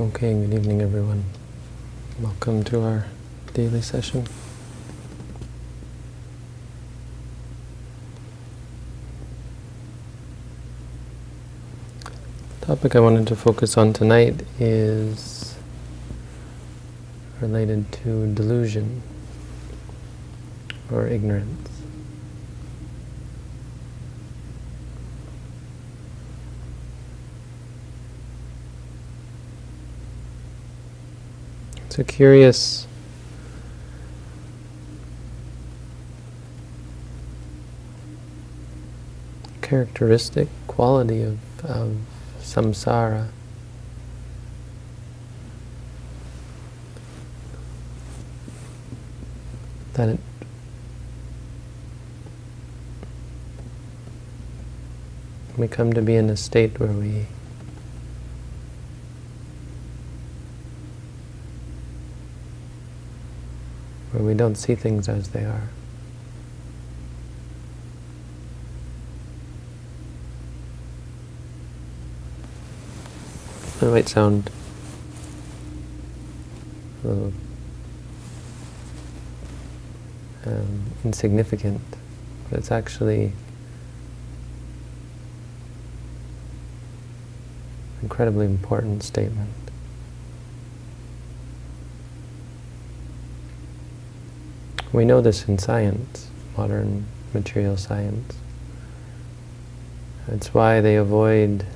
Okay, good evening everyone. Welcome to our daily session. The topic I wanted to focus on tonight is related to delusion or ignorance. It's a curious characteristic quality of, of samsara. That it we come to be in a state where we where we don't see things as they are. It might sound a little um, insignificant, but it's actually incredibly important statement. We know this in science, modern material science. It's why they avoid,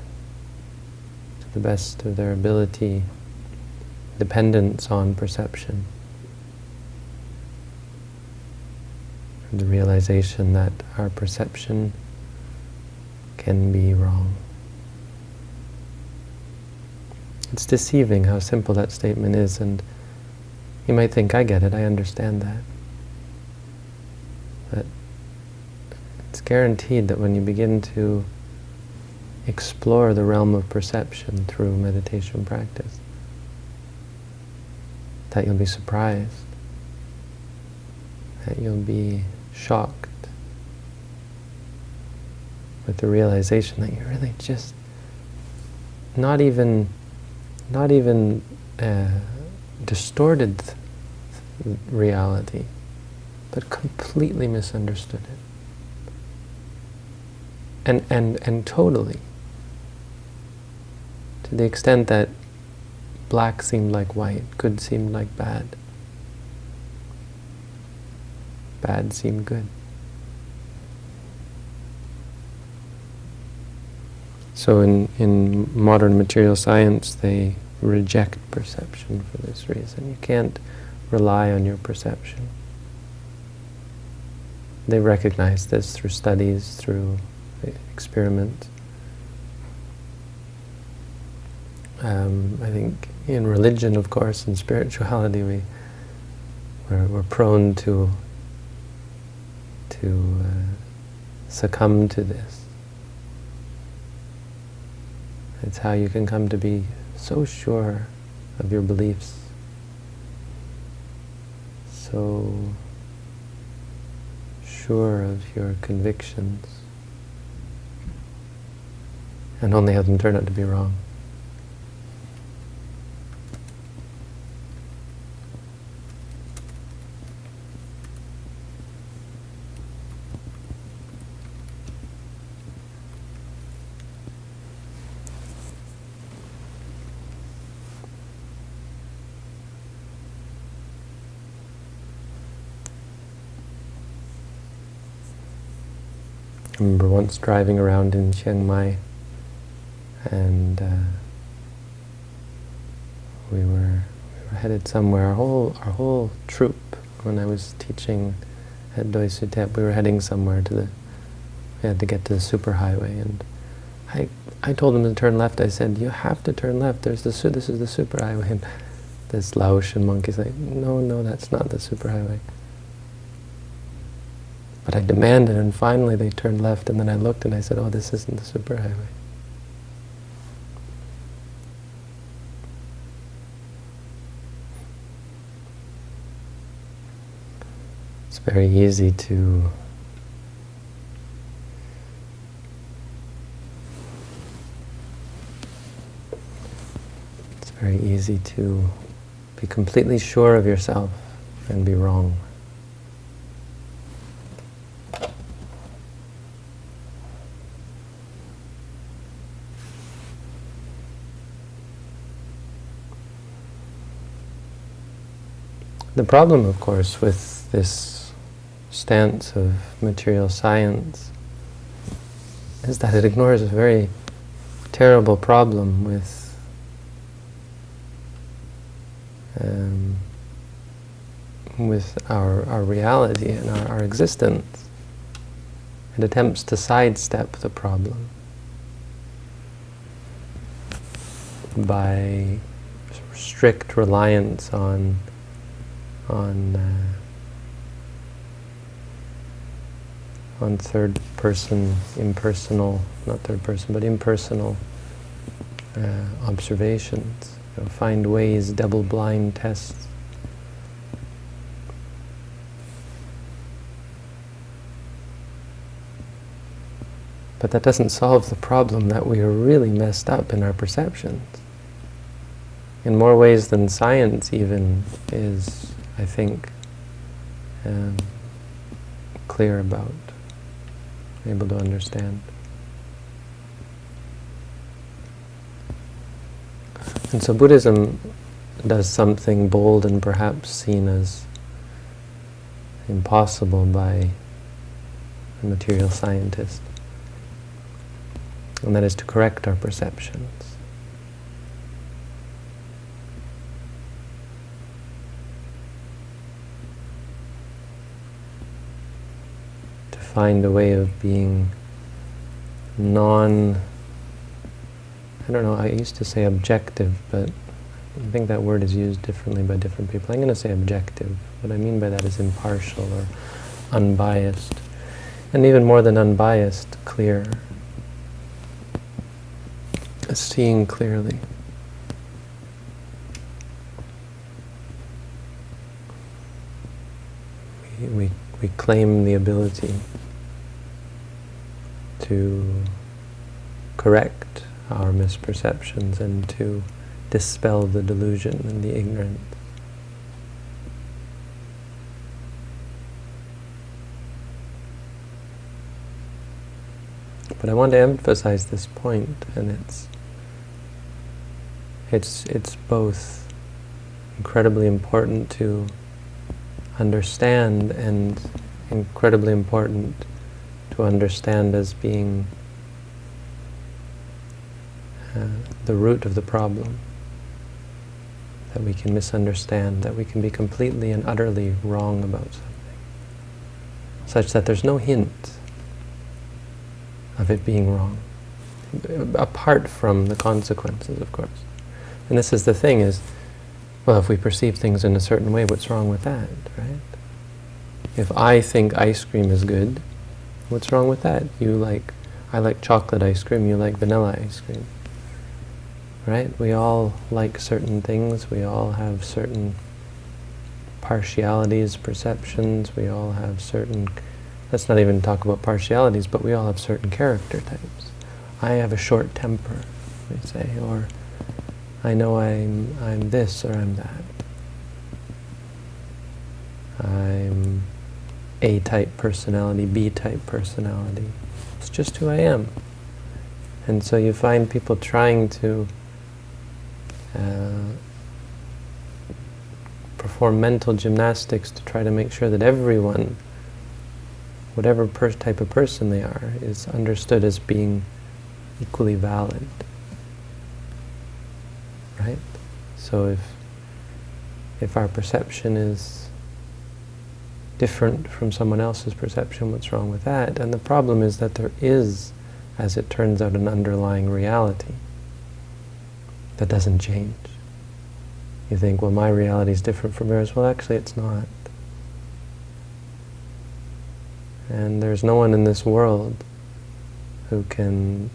to the best of their ability, dependence on perception. The realization that our perception can be wrong. It's deceiving how simple that statement is, and you might think, I get it, I understand that. But it's guaranteed that when you begin to explore the realm of perception through meditation practice, that you'll be surprised, that you'll be shocked with the realization that you're really just not even not even uh, distorted reality but completely misunderstood it. And, and, and totally. To the extent that black seemed like white, good seemed like bad. Bad seemed good. So in, in modern material science, they reject perception for this reason. You can't rely on your perception. They recognize this through studies, through experiments. Um, I think in religion, of course, in spirituality, we we're, we're prone to to uh, succumb to this. It's how you can come to be so sure of your beliefs, so sure of your convictions and only have them turn out to be wrong. I remember once driving around in Chiang Mai and uh, we, were, we were headed somewhere, our whole, our whole troop, when I was teaching at Doi Suthep, we were heading somewhere to the, we had to get to the superhighway and I, I told him to turn left, I said, you have to turn left, There's the, this is the superhighway. And this Laotian monkey's like, no, no, that's not the superhighway. But I demanded, and finally they turned left, and then I looked and I said, oh, this isn't the superhighway. It's very easy to It's very easy to be completely sure of yourself and be wrong. The problem, of course, with this stance of material science is that it ignores a very terrible problem with um, with our, our reality and our, our existence. It attempts to sidestep the problem by strict reliance on on uh, on third person, impersonal, not third person, but impersonal uh, observations. You know, find ways, double blind tests. But that doesn't solve the problem that we are really messed up in our perceptions. In more ways than science even is I think, um, clear about, able to understand. And so Buddhism does something bold and perhaps seen as impossible by a material scientist. And that is to correct our perceptions. Find a way of being non, I don't know, I used to say objective, but I think that word is used differently by different people. I'm going to say objective. What I mean by that is impartial or unbiased. And even more than unbiased, clear. Seeing clearly. We, we, we claim the ability to correct our misperceptions and to dispel the delusion and the ignorance. But I want to emphasize this point, and it's it's it's both incredibly important to understand and incredibly important to understand as being uh, the root of the problem. That we can misunderstand, that we can be completely and utterly wrong about something. Such that there's no hint of it being wrong. Apart from the consequences, of course. And this is the thing is, well, if we perceive things in a certain way, what's wrong with that, right? If I think ice cream is good, What's wrong with that? You like, I like chocolate ice cream, you like vanilla ice cream. Right? We all like certain things, we all have certain partialities, perceptions, we all have certain, let's not even talk about partialities, but we all have certain character types. I have a short temper, we say, or I know I'm, I'm this or I'm that. I'm a-type personality, B-type personality. It's just who I am. And so you find people trying to uh, perform mental gymnastics to try to make sure that everyone, whatever type of person they are, is understood as being equally valid. Right? So if if our perception is different from someone else's perception, what's wrong with that? And the problem is that there is, as it turns out, an underlying reality that doesn't change. You think, well, my reality is different from yours. Well, actually, it's not. And there's no one in this world who can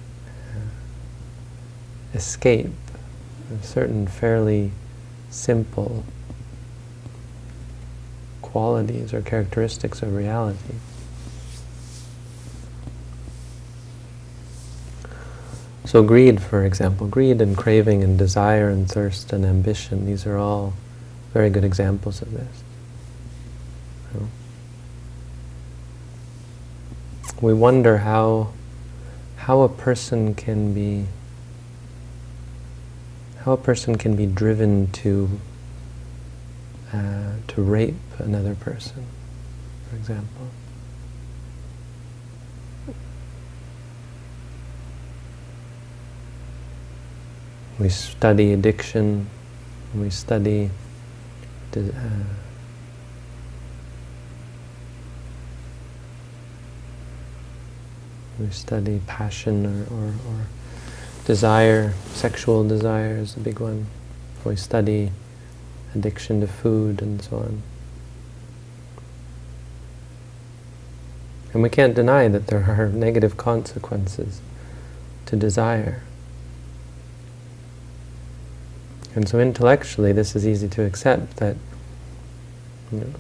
escape a certain fairly simple qualities or characteristics of reality. So greed, for example, greed and craving and desire and thirst and ambition, these are all very good examples of this. We wonder how, how a person can be how a person can be driven to uh, to rape another person, for example. We study addiction, we study uh, we study passion or, or, or desire, sexual desire is a big one. We study addiction to food and so on. And we can't deny that there are negative consequences to desire. And so intellectually this is easy to accept that you know,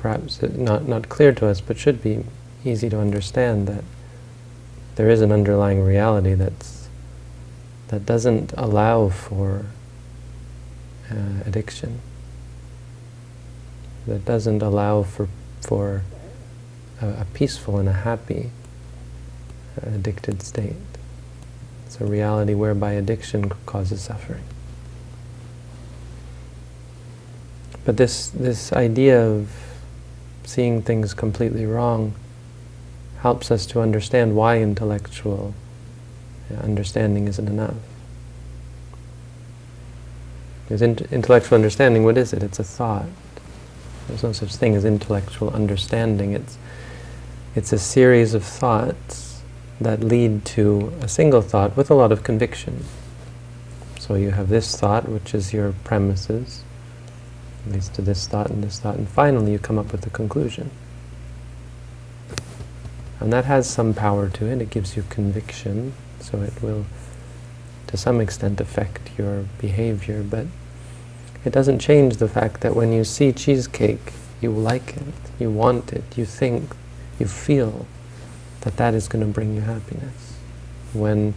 perhaps not, not clear to us, but should be easy to understand that there is an underlying reality that's that doesn't allow for uh, addiction, that doesn't allow for for a, a peaceful and a happy uh, addicted state. It's a reality whereby addiction causes suffering. But this, this idea of seeing things completely wrong helps us to understand why intellectual understanding isn't enough. Because in intellectual understanding, what is it? It's a thought. There's no such thing as intellectual understanding. It's, it's a series of thoughts that lead to a single thought with a lot of conviction. So you have this thought, which is your premises, leads to this thought and this thought, and finally you come up with a conclusion. And that has some power to it. It gives you conviction, so it will, to some extent, affect your behavior, but it doesn't change the fact that when you see cheesecake, you like it, you want it, you think, you feel that that is going to bring you happiness. When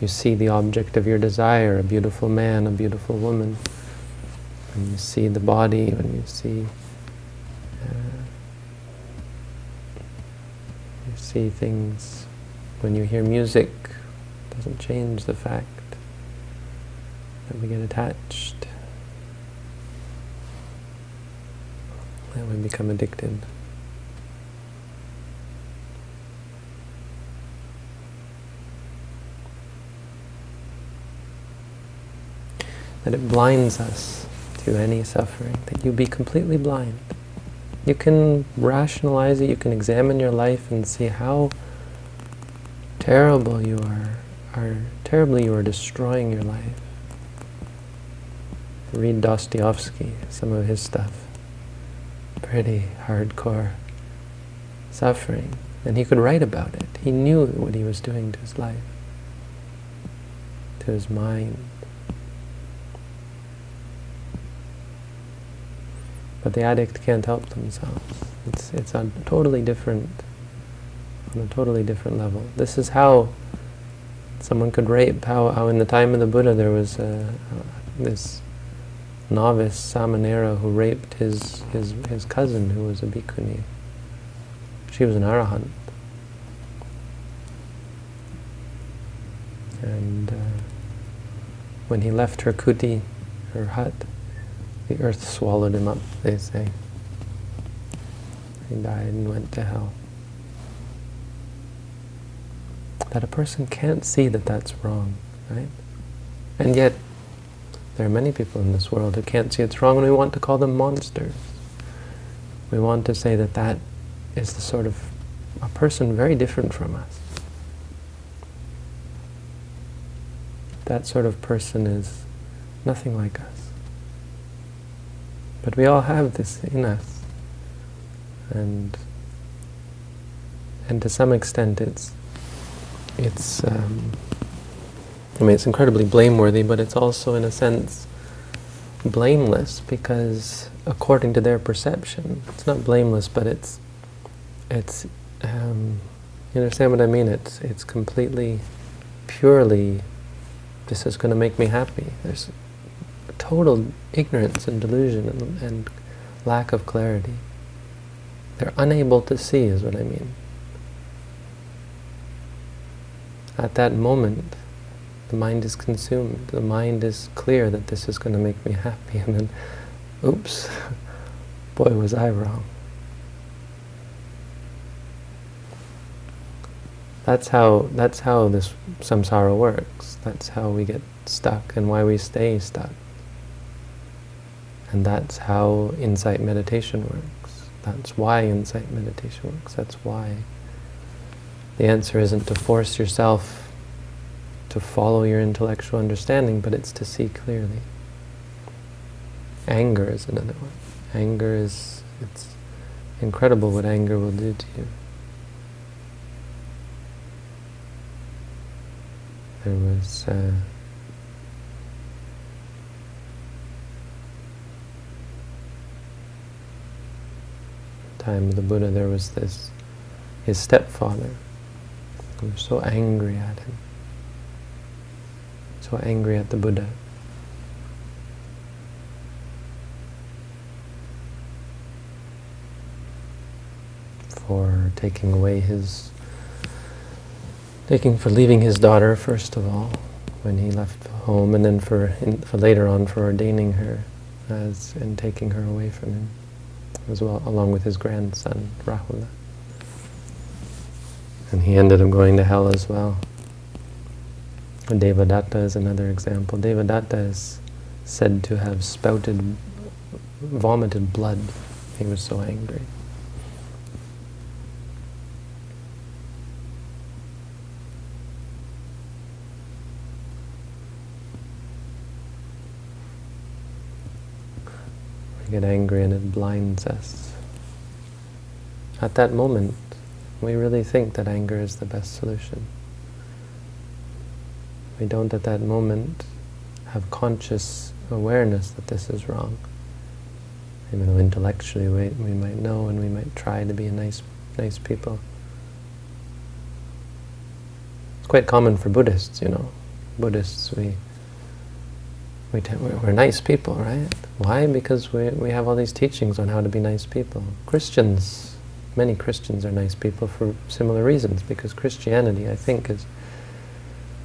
you see the object of your desire, a beautiful man, a beautiful woman, when you see the body, when you see uh, you see things, when you hear music, it doesn't change the fact that we get attached, that we become addicted. That it blinds us to any suffering, that you be completely blind. You can rationalize it, you can examine your life and see how terrible you are, are terribly you are destroying your life. Read Dostoevsky, some of his stuff. Pretty hardcore suffering. And he could write about it. He knew what he was doing to his life, to his mind. But the addict can't help themselves. It's, it's a totally different, on a totally different level. This is how someone could rape, how, how in the time of the Buddha there was uh, this novice Samanera who raped his, his, his cousin who was a bhikkhuni. She was an arahant. And uh, when he left her kuti, her hut, the earth swallowed him up, they say. He died and went to hell. That a person can't see that that's wrong, right? And yet, there are many people in this world who can't see it's wrong, and we want to call them monsters. We want to say that that is the sort of a person very different from us. That sort of person is nothing like us. But we all have this in us. And and to some extent it's it's um, I mean it's incredibly blameworthy, but it's also in a sense blameless because according to their perception, it's not blameless, but it's it's um, you understand what I mean? It's it's completely purely this is going to make me happy. There's total ignorance and delusion and, and lack of clarity. They're unable to see is what I mean. At that moment, the mind is consumed. The mind is clear that this is going to make me happy. And then, oops, boy, was I wrong. That's how, that's how this samsara works. That's how we get stuck and why we stay stuck. And that's how insight meditation works. That's why insight meditation works. That's why. The answer isn't to force yourself to follow your intellectual understanding, but it's to see clearly. Anger is another one. Anger is, it's incredible what anger will do to you. There was uh, time of the Buddha, there was this, his stepfather, who was so angry at him, so angry at the Buddha. for taking away his, taking for leaving his daughter first of all, when he left home, and then for, in, for later on for ordaining her as and taking her away from him as well, along with his grandson, Rahula. And he ended up going to hell as well. Devadatta is another example. Devadatta is said to have spouted, vomited blood. He was so angry. We get angry and it blinds us. At that moment, we really think that anger is the best solution. We don't at that moment have conscious awareness that this is wrong. Even though intellectually we, we might know and we might try to be nice, nice people. It's quite common for Buddhists, you know. Buddhists, we we we're nice people, right? Why? Because we, we have all these teachings on how to be nice people. Christians, many Christians are nice people for similar reasons, because Christianity, I think, is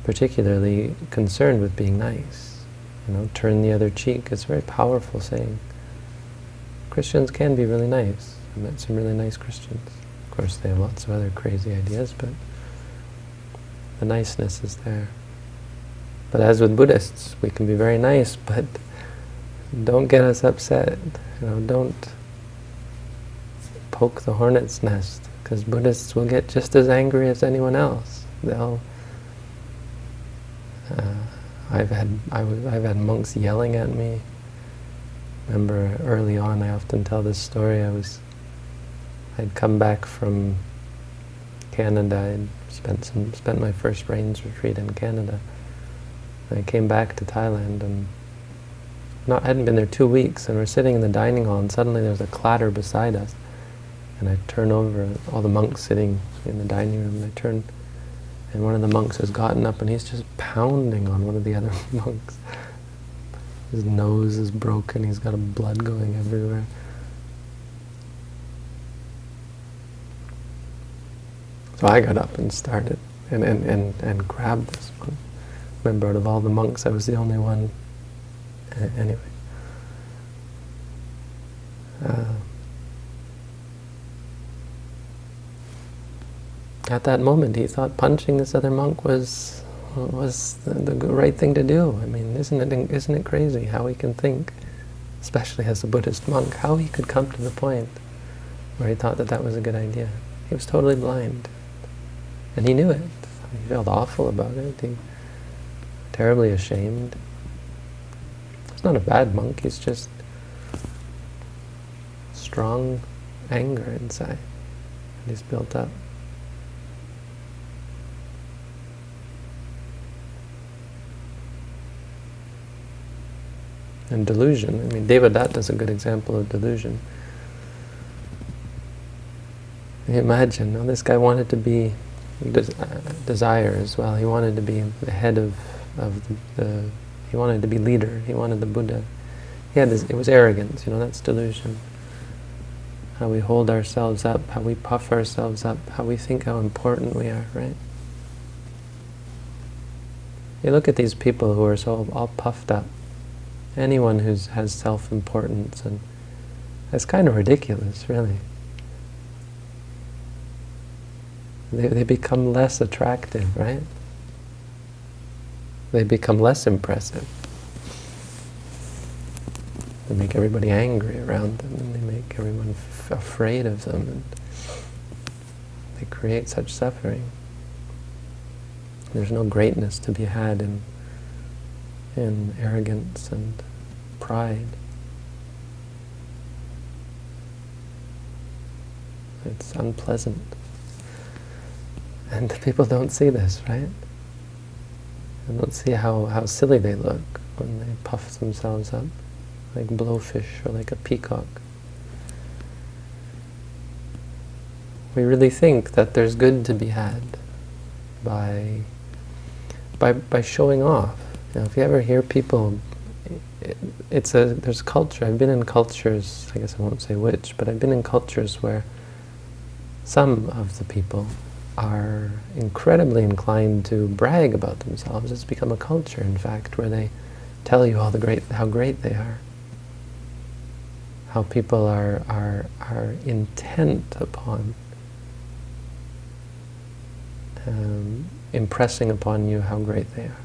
particularly concerned with being nice. You know, turn the other cheek. It's a very powerful saying. Christians can be really nice. I met some really nice Christians. Of course, they have lots of other crazy ideas, but the niceness is there. But as with Buddhists, we can be very nice, but don't get us upset. You know, don't poke the hornet's nest, because Buddhists will get just as angry as anyone else. They'll. Uh, I've had I have had monks yelling at me. Remember early on, I often tell this story. I was I'd come back from Canada. I'd spent some spent my first rains retreat in Canada I came back to Thailand and not hadn't been there two weeks, and we're sitting in the dining hall, and suddenly there's a clatter beside us. And I turn over, all the monks sitting in the dining room, and I turn, and one of the monks has gotten up, and he's just pounding on one of the other monks. His nose is broken, he's got blood going everywhere. So I got up and started, and, and, and, and grabbed this one. remember out of all the monks I was the only one anyway uh, at that moment he thought punching this other monk was was the, the, right thing to do I mean isn't it isn't it crazy how he can think especially as a Buddhist monk how he could come to the point where he thought that that was a good idea he was totally blind and he knew it he felt awful about it he, terribly ashamed. He's not a bad monk, he's just strong anger inside. And he's built up. And delusion. I mean, Devadatta is a good example of delusion. Imagine, now this guy wanted to be des uh, desire as well. He wanted to be the head of of the, the, he wanted to be leader, he wanted the Buddha. He had this, it was arrogance, you know, that's delusion. How we hold ourselves up, how we puff ourselves up, how we think how important we are, right? You look at these people who are so all puffed up. Anyone who has self-importance, and it's kind of ridiculous, really. They, they become less attractive, right? They become less impressive. They make everybody angry around them, and they make everyone afraid of them, and they create such suffering. There's no greatness to be had in, in arrogance and pride. It's unpleasant. And people don't see this, right? They don't see how, how silly they look when they puff themselves up, like blowfish or like a peacock. We really think that there's good to be had by by, by showing off. Know, if you ever hear people, it, it's a, there's culture, I've been in cultures, I guess I won't say which, but I've been in cultures where some of the people are incredibly inclined to brag about themselves. It's become a culture, in fact, where they tell you all the great, how great they are. How people are, are, are intent upon um, impressing upon you how great they are.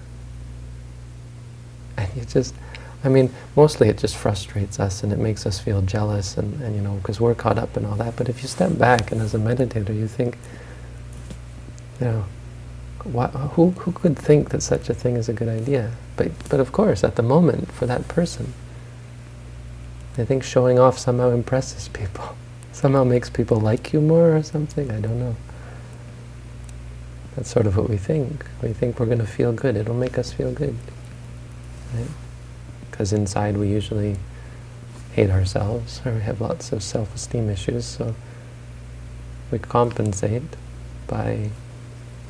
You just, I mean, mostly it just frustrates us and it makes us feel jealous and, and you know, because we're caught up in all that. But if you step back and as a meditator you think, you know, what, who, who could think that such a thing is a good idea? But, but of course, at the moment, for that person, I think showing off somehow impresses people. Somehow makes people like you more or something, I don't know. That's sort of what we think. We think we're going to feel good. It'll make us feel good. Because right? inside we usually hate ourselves, or we have lots of self-esteem issues, so we compensate by,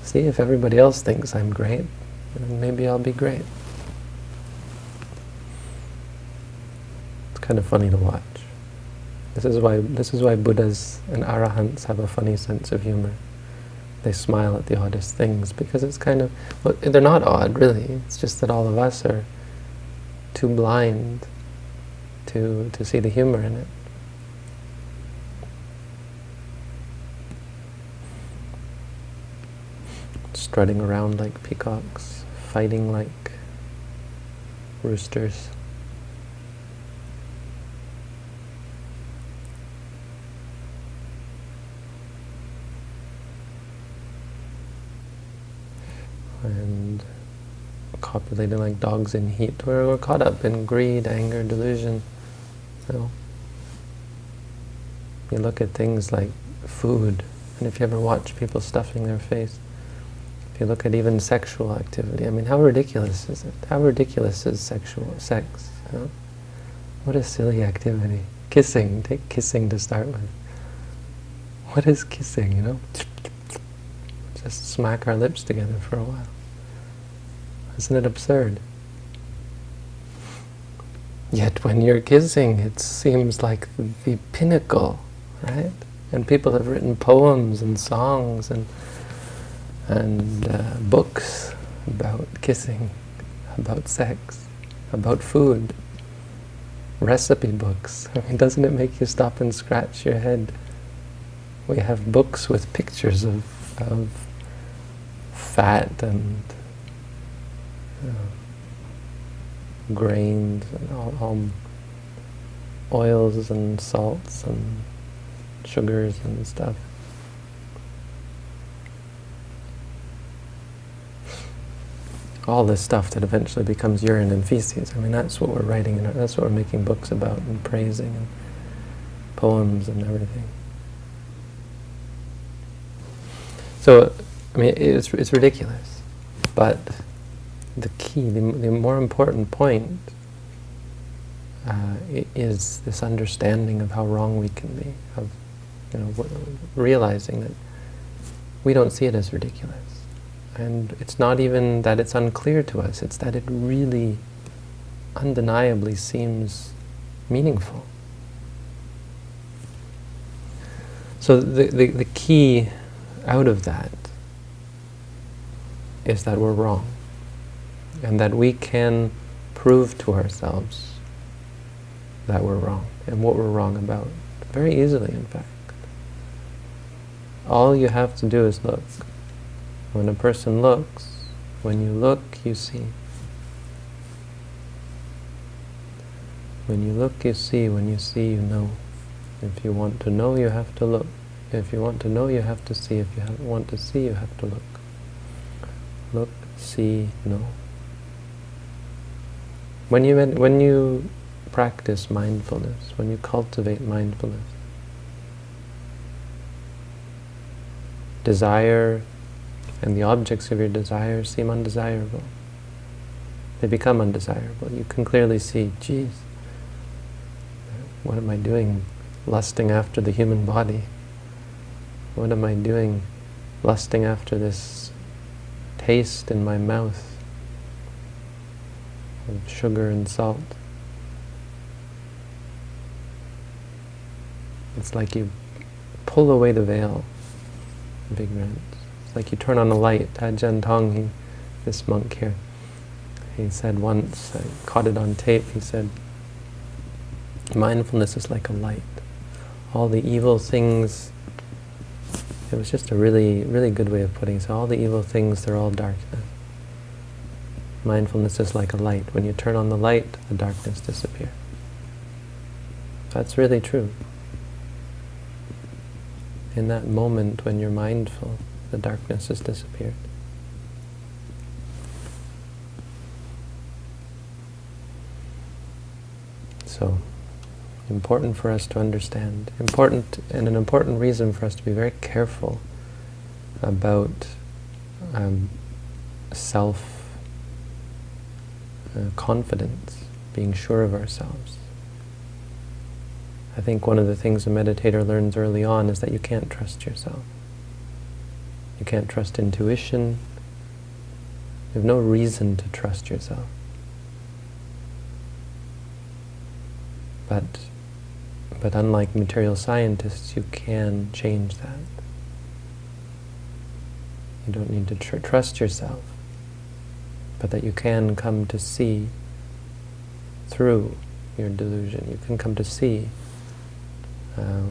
see, if everybody else thinks I'm great, maybe I'll be great. It's kind of funny to watch. This is why this is why Buddhas and Arahants have a funny sense of humor they smile at the oddest things because it's kind of, well, they're not odd really, it's just that all of us are too blind to, to see the humor in it. Strutting around like peacocks, fighting like roosters. and copulating like dogs in heat. We're, we're caught up in greed, anger, delusion. You, know. you look at things like food, and if you ever watch people stuffing their face, if you look at even sexual activity, I mean, how ridiculous is it? How ridiculous is sexual sex? You know? What a silly activity. Kissing, take kissing to start with. What is kissing, you know? Just smack our lips together for a while. Isn't it absurd? Yet when you're kissing, it seems like the pinnacle, right? And people have written poems and songs and and uh, books about kissing, about sex, about food, recipe books. I mean, doesn't it make you stop and scratch your head? We have books with pictures of, of fat and uh, grains and all, oils and salts and sugars and stuff. All this stuff that eventually becomes urine and feces. I mean, that's what we're writing, and that's what we're making books about and praising and poems and everything. So, I mean, it's, it's ridiculous, but the key, the, the more important point uh, is this understanding of how wrong we can be, of you know, realizing that we don't see it as ridiculous. And it's not even that it's unclear to us, it's that it really undeniably seems meaningful. So the, the, the key out of that is that we're wrong. And that we can prove to ourselves that we're wrong and what we're wrong about. Very easily, in fact. All you have to do is look. When a person looks, when you look, you see. When you look, you see. When you see, you know. If you want to know, you have to look. If you want to know, you have to see. If you want to see, you have to look. Look, see, know. When you, when you practice mindfulness, when you cultivate mindfulness, desire and the objects of your desire seem undesirable. They become undesirable. You can clearly see, geez, what am I doing lusting after the human body? What am I doing lusting after this taste in my mouth of sugar and salt? It's like you pull away the veil, big rent. It's like you turn on a light. Ajahn Tong, he, this monk here, he said once, I caught it on tape, he said, mindfulness is like a light. All the evil things, it was just a really, really good way of putting it. So all the evil things, they're all darkness. Mindfulness is like a light. When you turn on the light, the darkness disappears. That's really true. In that moment when you're mindful, the darkness has disappeared. So, important for us to understand, important and an important reason for us to be very careful about um, self uh, confidence, being sure of ourselves. I think one of the things a meditator learns early on is that you can't trust yourself. You can't trust intuition. You have no reason to trust yourself. But but unlike material scientists, you can change that. You don't need to tr trust yourself, but that you can come to see through your delusion. You can come to see uh,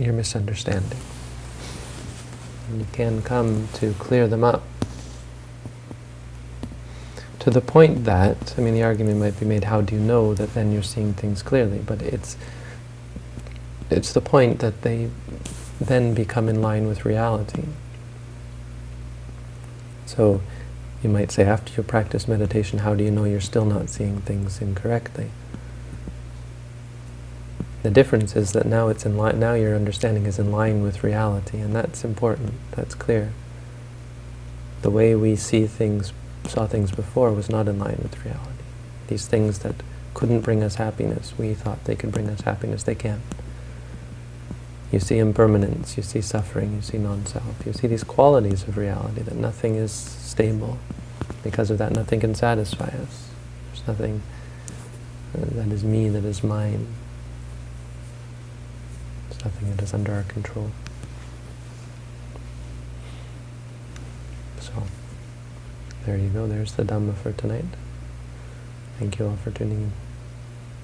your misunderstanding. And you can come to clear them up. To the point that, I mean, the argument might be made, how do you know that then you're seeing things clearly? But it's, it's the point that they then become in line with reality. So you might say, after you practice meditation, how do you know you're still not seeing things incorrectly? The difference is that now it's in line, now your understanding is in line with reality, and that's important, that's clear. The way we see things saw things before was not in line with reality. These things that couldn't bring us happiness, we thought they could bring us happiness, they can't. You see impermanence, you see suffering, you see non-self, you see these qualities of reality, that nothing is stable. Because of that, nothing can satisfy us. There's nothing that is me, that is mine. There's nothing that is under our control. So... There you go, there's the Dhamma for tonight. Thank you all for tuning in.